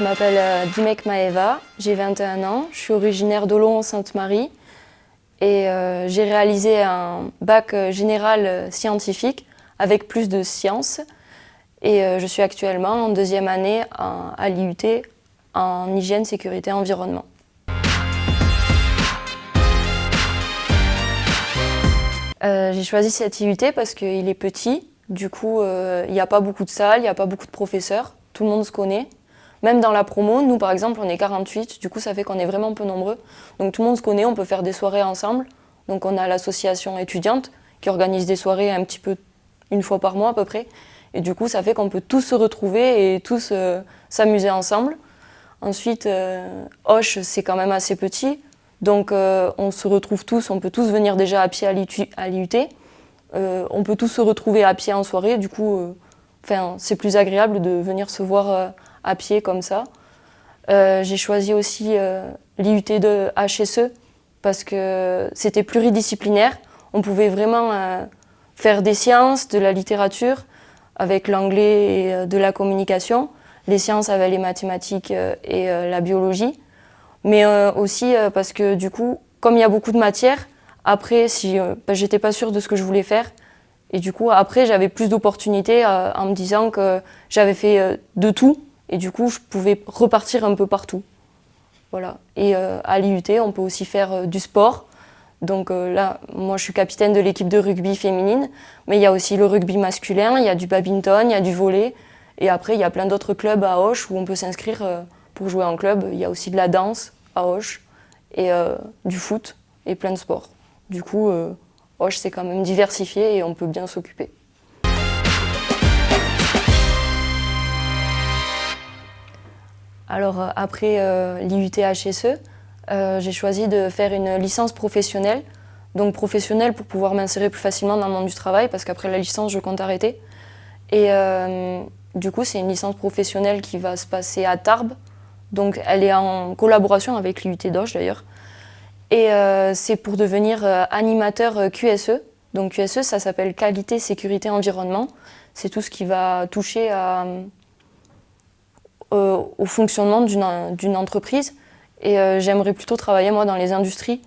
je m'appelle euh, Dimek Maeva, j'ai 21 ans, je suis originaire d'Olon-Sainte-Marie et euh, j'ai réalisé un bac euh, général scientifique avec plus de sciences et je suis actuellement en deuxième année à l'IUT en hygiène, sécurité, environnement. j'ai choisi cette IUT parce qu'il est petit, du coup il n'y a pas beaucoup de salles, il n'y a pas beaucoup de professeurs, tout le monde se connaît. Même dans la promo, nous par exemple, on est 48, du coup ça fait qu'on est vraiment peu nombreux. Donc tout le monde se connaît, on peut faire des soirées ensemble. Donc on a l'association étudiante qui organise des soirées un petit peu une fois par mois à peu près. Et du coup ça fait qu'on peut tous se retrouver et tous euh, s'amuser ensemble. Ensuite, euh, Hoche c'est quand même assez petit. Donc euh, on se retrouve tous, on peut tous venir déjà à pied à l'IUT. on peut tous se retrouver à pied en soirée, du coup c'est plus agréable de venir se voir à pied comme ça. Euh, j'ai choisi aussi euh, l'IUT de HSE parce que c'était pluridisciplinaire. On pouvait vraiment euh, faire des sciences, de la littérature, avec l'anglais et de la communication, les sciences avec les mathématiques et la biologie, mais aussi parce que du coup, comme il y a beaucoup de matières, après, si bah, j'étais pas sûre de ce que je voulais faire, et du coup, après, j'avais plus d'opportunités en me disant que j'avais fait de tout, et du coup, je pouvais repartir un peu partout. Voilà. Et euh, à l'IUT, on peut aussi faire euh, du sport. Donc euh, là, moi, je suis capitaine de l'équipe de rugby féminine, mais il y a aussi le rugby masculin, il y a du badminton, il y a du volley. Et après, il y a plein d'autres clubs à Auch où on peut s'inscrire pour jouer en club. Il y a aussi de la danse à Auch et du foot et plein de sports. Du coup, Auch, c'est quand même diversifié et on peut bien s'occuper. Alors euh, après euh, l'IUT HSE, euh, j'ai choisi de faire une licence professionnelle. Donc professionnelle pour pouvoir m'insérer plus facilement dans le monde du travail parce qu'après la licence, je compte arrêter. Et du coup, c'est une licence professionnelle qui va se passer à Tarbes. Donc elle est en collaboration avec l'IUT d'Auch d'ailleurs. Et c'est pour devenir animateur QSE. Donc QSE, ça s'appelle Qualité, Sécurité, Environnement. C'est tout ce qui va toucher à au fonctionnement d'une entreprise. Et euh, j'aimerais plutôt travailler moi dans les industries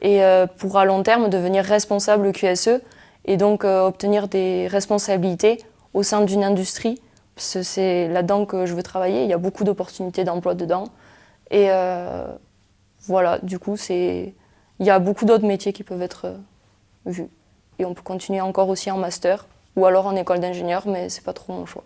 et euh, pour à long terme devenir responsable QSE et donc obtenir des responsabilités au sein d'une industrie. C'est là-dedans que je veux travailler, il y a beaucoup d'opportunités d'emploi dedans. Et voilà, du coup, il y a beaucoup d'autres métiers qui peuvent être vus. Et on peut continuer encore aussi en master ou alors en école d'ingénieur, mais c'est pas trop mon choix.